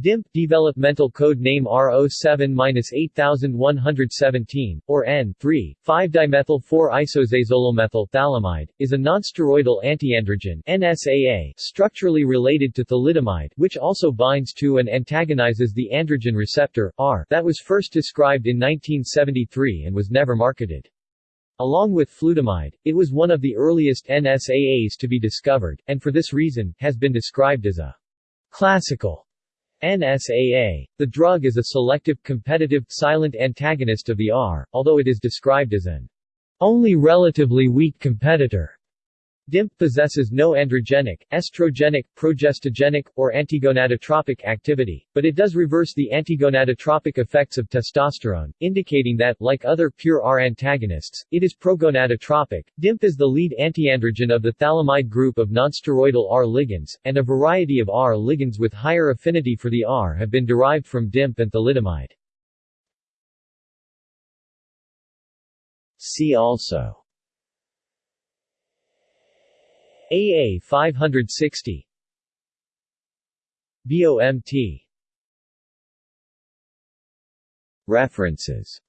DIMP developmental code name R07-8117, or N3, 5-dimethyl-4-isoxazolylmethyl phthalimide, is a nonsteroidal antiandrogen NSAA structurally related to thalidomide which also binds to and antagonizes the androgen receptor, R, that was first described in 1973 and was never marketed. Along with flutamide, it was one of the earliest NSAAs to be discovered, and for this reason, has been described as a classical NSAA. The drug is a selective, competitive, silent antagonist of the R, although it is described as an only relatively weak competitor. DIMP possesses no androgenic, estrogenic, progestogenic, or antigonadotropic activity, but it does reverse the antigonadotropic effects of testosterone, indicating that, like other pure R antagonists, it is progonadotropic. DIMP is the lead antiandrogen of the phthalimide group of nonsteroidal R ligands, and a variety of R ligands with higher affinity for the R have been derived from DIMP and thalidomide. See also AA 560 BOMT References